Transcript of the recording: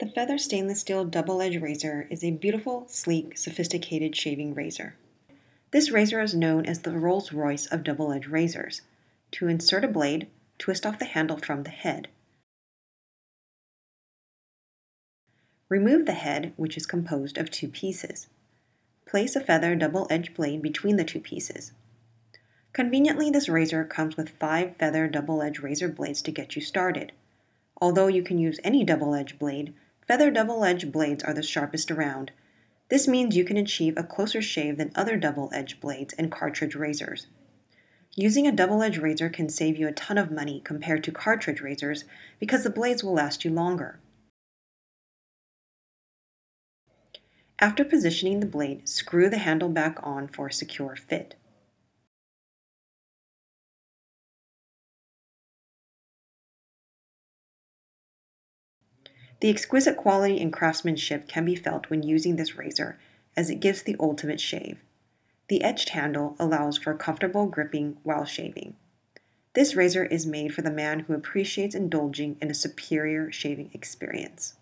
The Feather Stainless Steel Double Edge Razor is a beautiful, sleek, sophisticated shaving razor. This razor is known as the Rolls Royce of double edge razors. To insert a blade, twist off the handle from the head. Remove the head, which is composed of two pieces. Place a feather double edged blade between the two pieces. Conveniently, this razor comes with five feather double edged razor blades to get you started. Although you can use any double edged blade, Feather double-edged blades are the sharpest around. This means you can achieve a closer shave than other double-edged blades and cartridge razors. Using a double-edged razor can save you a ton of money compared to cartridge razors because the blades will last you longer. After positioning the blade, screw the handle back on for a secure fit. The exquisite quality and craftsmanship can be felt when using this razor as it gives the ultimate shave. The etched handle allows for comfortable gripping while shaving. This razor is made for the man who appreciates indulging in a superior shaving experience.